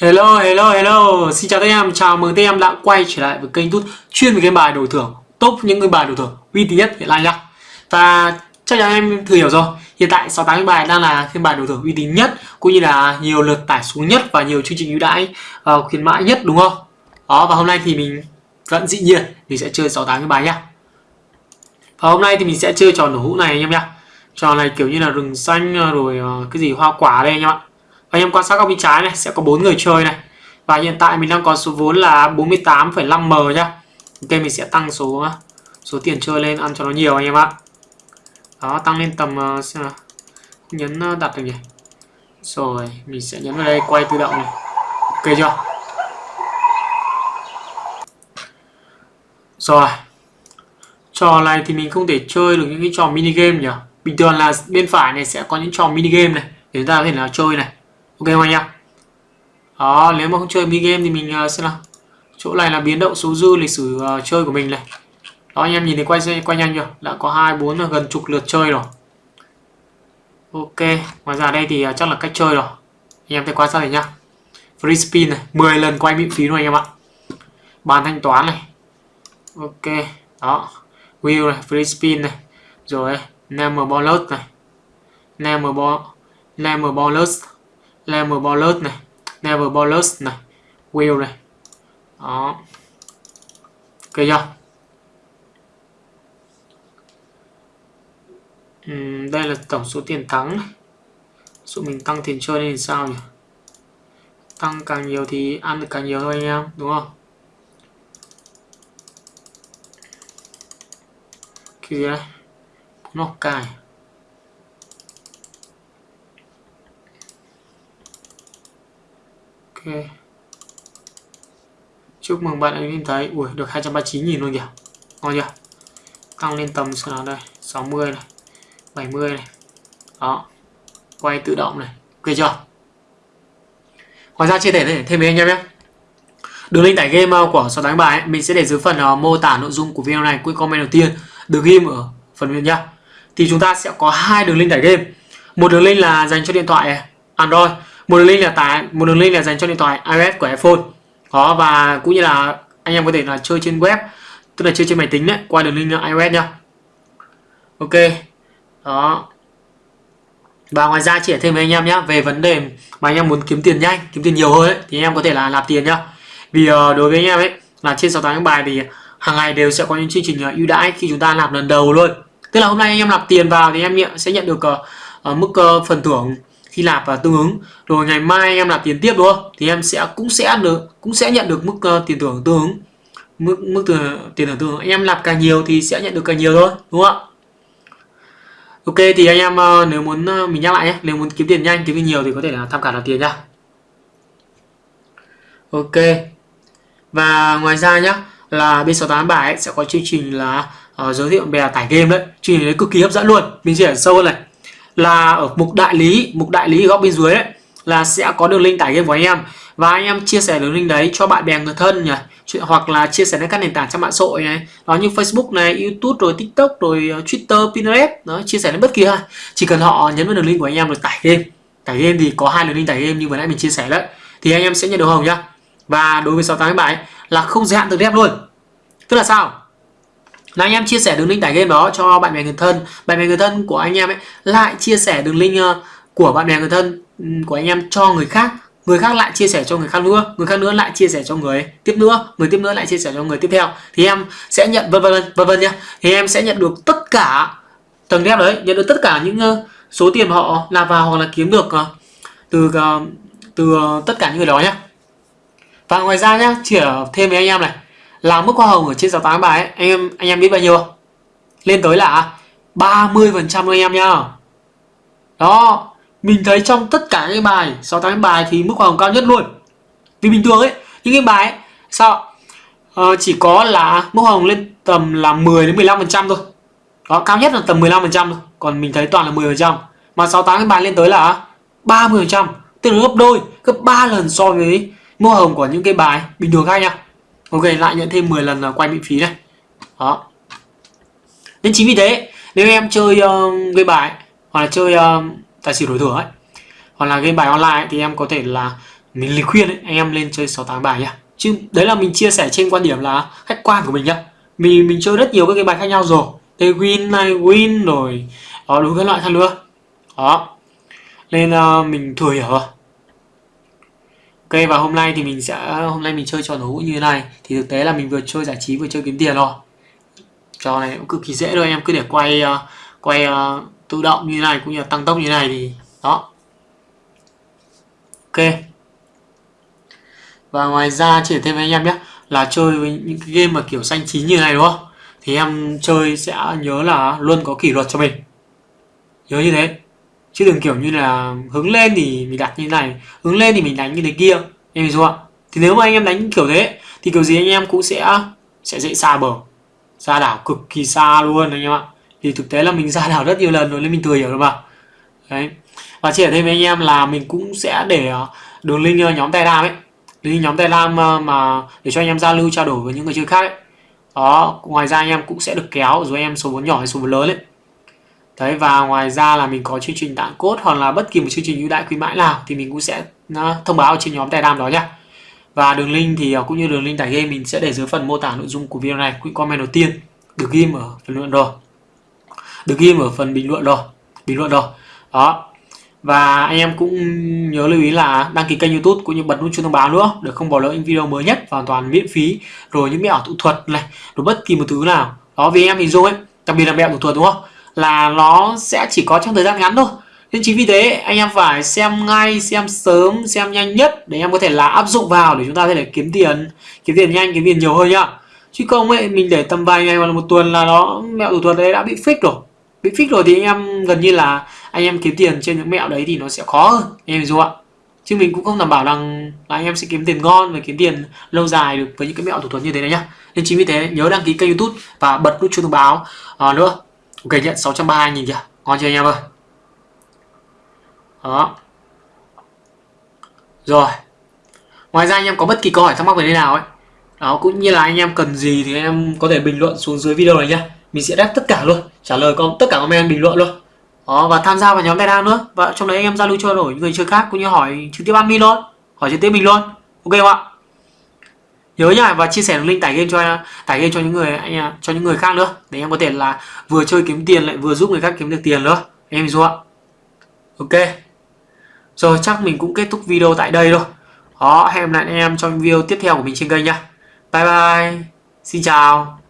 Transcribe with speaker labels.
Speaker 1: Hello, hello, hello. Xin chào tất cả em, chào mừng tất cả em đã quay trở lại với kênh tút chuyên về game bài đổi thưởng, top những cái bài đổi thưởng uy tín nhất hiện nay nhá. Và chắc chắn em thừa hiểu rồi, hiện tại 68 cái bài đang là cái bài đổi thưởng uy tín nhất, cũng như là nhiều lượt tải xuống nhất và nhiều chương trình ưu đãi uh, khuyến mãi nhất đúng không? Đó và hôm nay thì mình vẫn dĩ nhiên mình sẽ chơi 68 cái bài nhá. Và hôm nay thì mình sẽ chơi trò nổ hũ này anh em nhá. Trò này kiểu như là rừng xanh ờ, rồi uh, cái gì hoa quả đây anh em ạ anh em quan sát góc bên trái này sẽ có bốn người chơi này. Và hiện tại mình đang có số vốn là 48,5m nhá. Ok mình sẽ tăng số số tiền chơi lên ăn cho nó nhiều anh em ạ. Đó tăng lên tầm ờ, xem nào. Nhấn ờ, đặt được nhỉ? Rồi mình sẽ nhấn vào đây quay tự động này. Ok chưa? Rồi. Trò này thì mình không thể chơi được những cái trò mini game nhỉ? Bình thường là bên phải này sẽ có những trò mini game này để chúng ta có thể là chơi này ok không anh em? Đó nếu mà không chơi mini game thì mình uh, xem nào. Chỗ này là biến động số dư lịch sử uh, chơi của mình này. Đó anh em nhìn thấy quay quay nhanh chưa? Đã có hai bốn ờ, gần chục lượt chơi rồi. Ok ngoài ra đây thì uh, chắc là cách chơi rồi. Anh em thấy quan sát này nhá. Free spin này 10 lần quay miễn phí luôn anh em ạ. Bàn thanh toán này. Ok đó. Wheel này free spin này. Rồi number bonus này. Number ball bonus Never Ballers này. Never Ballers này. Wheel này. Đó. Ok chưa uhm, đây là tổng số tiền thắng số mình tăng tiền chơi lên thì sao nhỉ? Tăng càng nhiều thì ăn được càng nhiều thôi anh em đúng không? Cái gì đây nó cài ok. Chúc mừng bạn đã nhìn thấy. Ui được 239 nghìn luôn kìa. Ngon chưa? Tăng lên tầm xem nào đây. 60 này. 70 này. Đó. Quay tự động này. Ok chưa? Ngoài ra chia sẻ thêm với anh em nhé. Đường link tải game uh, của sáu đánh bài ấy, mình sẽ để dưới phần uh, mô tả nội dung của video này. Quick comment đầu tiên. Đường game ở phần bên nhá. Thì chúng ta sẽ có hai đường link tải game. Một đường link là dành cho điện thoại uh, Android một đường link là tải một đường link là dành cho điện thoại iOS của iPhone. Đó và cũng như là anh em có thể là chơi trên web tức là chơi trên máy tính đấy qua đường link iOS nhá. Ok đó. Và ngoài ra chỉ thêm với anh em nhé về vấn đề mà anh em muốn kiếm tiền nhanh kiếm tiền nhiều hơn ấy, thì anh em có thể là nạp tiền nhá. Vì uh, đối với anh em ấy là trên 68 tháng bài thì hàng ngày đều sẽ có những chương trình ờ, ưu đãi khi chúng ta nạp lần đầu luôn. Tức là hôm nay anh em nạp tiền vào thì em sẽ nhận được uh, mức uh, phần thưởng khi Lạp và tương ứng. Rồi ngày mai em làm tiền tiếp đúng không? Thì em sẽ cũng sẽ được cũng sẽ nhận được mức uh, tiền thưởng tương ứng. Mức mức tiền thưởng tương ứng. Em làm càng nhiều thì sẽ nhận được càng nhiều thôi đúng không ạ? Ok thì anh em uh, nếu muốn uh, mình nhắc lại nhé. Nếu muốn kiếm tiền nhanh kiếm tiền nhiều thì có thể là tham khảo làm tiền nhá. Ok. Và ngoài ra nhá là B687 ấy, sẽ có chương trình là uh, giới thiệu bè tải game đấy. Chương trình đấy cực kỳ hấp dẫn luôn. Mình sẽ sâu hơn này là ở mục đại lý, mục đại lý góc bên dưới đấy, là sẽ có đường link tải game của anh em. Và anh em chia sẻ đường link đấy cho bạn bè người thân nhỉ. Hoặc là chia sẻ đến các nền tảng trang mạng xã hội này. Đó như Facebook này, YouTube, rồi TikTok, rồi ờ, Twitter, Pinterest. Đó, chia sẻ đến bất kỳ ai. Chỉ cần họ nhấn vào đường link của anh em rồi tải game. Tải game thì có hai đường link tải game như vừa nãy mình chia sẻ đấy. Thì anh em sẽ nhận được hồng nhá. Và đối với 68 bài là không giới hạn từ đẹp luôn. Tức là sao? Là anh em chia sẻ đường link tải game đó cho bạn bè người thân. Bạn bè người thân của anh em ấy lại chia sẻ đường link ờ, của bạn bè người thân ừ, của anh em cho người khác. Người khác lại chia sẻ cho người khác nữa. Người khác nữa lại chia sẻ cho người tiếp nữa. Người tiếp nữa lại chia sẻ cho người tiếp theo. Thì em sẽ nhận, vân vân vân vân nhá. Thì em sẽ nhận được tất cả tầng ghép đấy. Nhận được tất cả những ờ, số tiền mà họ nạp vào hoặc là kiếm được ờ, từ từ tất cả những người đó nhá. Và ngoài ra nhá, chỉ thêm với anh em này là mức hoa hồng ở trên 68 bài ấy, anh em anh em biết bao nhiêu? Lên tới là 30 phần trăm anh em nhá. Đó, mình thấy trong tất cả những bài 68 bài thì mức hoa hồng cao nhất luôn. Vì bình thường ấy, những cái bài ấy, sao ờ, chỉ có là mức hoa hồng lên tầm là 10 đến 15 phần trăm thôi. Đó, cao nhất là tầm 15% thôi. Còn mình thấy toàn là 10 phần trăm Mà 68 cái bài lên tới là 30 phần trăm tức là gấp đôi, gấp 3 lần so với mức hoa hồng của những cái bài bình thường khác nha ok lại nhận thêm 10 lần quay miễn phí này. Đó. Nên chính vì thế nếu em chơi uh, game bài hoặc là chơi uh, tài xỉu đổi thưởng ấy hoặc là game bài online ấy, thì em có thể là mình lời khuyên ấy, anh em lên chơi 68 bài nhá. Chứ đấy là mình chia sẻ trên quan điểm là khách quan của mình nhá. Mình mình chơi rất nhiều các game bài khác nhau rồi. Thế win này win rồi đó đúng các loại khác nữa đó. Nên uh, mình thừa hiểu rồi Ok và hôm nay thì mình sẽ hôm nay mình chơi trò đấu như thế này. Thì thực tế là mình vừa chơi giải trí vừa chơi kiếm tiền rồi. Trò này cũng cực kỳ dễ thôi em cứ để quay uh, quay uh, tự động như thế này cũng như là tăng tốc như thế này thì đó. Ok. Và ngoài ra chỉ thêm với anh em nhé là chơi với những cái game mà kiểu xanh chín như này đúng không? Thì em chơi sẽ nhớ là luôn có kỷ luật cho mình. Nhớ như thế chứ đừng kiểu như là hướng lên thì mình đặt như này, hướng lên thì mình đánh như thế kia. Em hiểu không thì nếu mà anh em đánh kiểu thế, thì kiểu gì anh em cũng sẽ sẽ dễ xa bờ. Ra đảo cực kỳ xa luôn anh em ạ. Thì thực tế là mình ra đảo rất nhiều lần rồi nên mình thừa hiểu được mà. Đấy. Và chia thêm với anh em là mình cũng sẽ để ờ, đường link ờ, nhóm telegram ấy. Link nhóm telegram ờ, mà để cho anh em giao lưu, trao đổi với những người chơi khác ấy. Đó, ngoài ra anh em cũng sẽ được kéo rồi em số vốn nhỏ hay số vốn lớn ấy đấy, và ngoài ra là mình có chương trình tặng cốt hoặc là bất kỳ một chương trình ưu đãi khuyến mãi nào thì mình cũng sẽ thông báo trên nhóm telegram đó nhá. Và đường link thì ờ, cũng như đường link tải game mình sẽ để dưới phần mô tả nội dung của video này. Cũng comment đầu tiên, được ghim ở phần luận rồi. Được ghim ở phần bình luận rồi, bình luận rồi. Đó. Và anh em cũng nhớ lưu ý là đăng ký kênh youtube cũng như bật nút chuông thông báo nữa để không bỏ lỡ những video mới nhất, hoàn toàn miễn phí. Rồi những mẹo thủ thuật này, rồi bất kỳ một thứ nào. Đó, vì em thì dùng ấy, đặc biệt là mẹo thủ thuật đúng không? Là nó sẽ chỉ có trong thời gian ngắn thôi. Nên chính vì thế anh em phải xem ngay xem sớm xem nhanh nhất để em có thể là áp dụng vào để chúng ta có thể kiếm tiền kiếm tiền nhanh kiếm tiền nhiều hơn nhá. Chứ không ấy mình để tầm vài ngày hoặc là một tuần là nó mẹo thủ thuật đấy đã bị fix rồi. Bị fix rồi thì anh em gần như là anh em kiếm tiền trên những mẹo đấy thì nó sẽ khó hơn. Anh em ạ? Chứ mình cũng không đảm bảo rằng là anh em sẽ kiếm tiền ngon và kiếm tiền lâu dài được với những cái mẹo thủ thuật như thế này nhá. Nên chính vì thế nhớ đăng ký kênh youtube và bật nút chuông thông báo. Ờ, à, nữa ok nhận 632 nghìn kìa, ngon chưa anh em ơi? Đó. Rồi. Ngoài ra anh em có bất kỳ câu hỏi thắc mắc về thế nào ấy? Đó, cũng như là anh em cần gì thì anh em có thể bình luận xuống dưới video này nhá. Mình sẽ đáp tất cả luôn, trả lời con tất cả comment bình luận luôn. Đó, và tham gia vào nhóm telegram nữa. Và trong đấy anh em giao lưu trao đổi người chơi khác cũng như hỏi trực tiếp admin luôn, hỏi trực tiếp mình luôn. Ok không ạ? Nhớ nhá và chia sẻ đường link tải game cho tải game cho những người, anh cho những người khác nữa. Để em có thể là vừa chơi kiếm tiền lại vừa giúp người khác kiếm được tiền nữa. Em hiểu ạ. Ok. Rồi, chắc mình cũng kết thúc video tại đây thôi. Đó, hẹn lại em trong video tiếp theo của mình trên kênh nhá. Bye bye. Xin chào.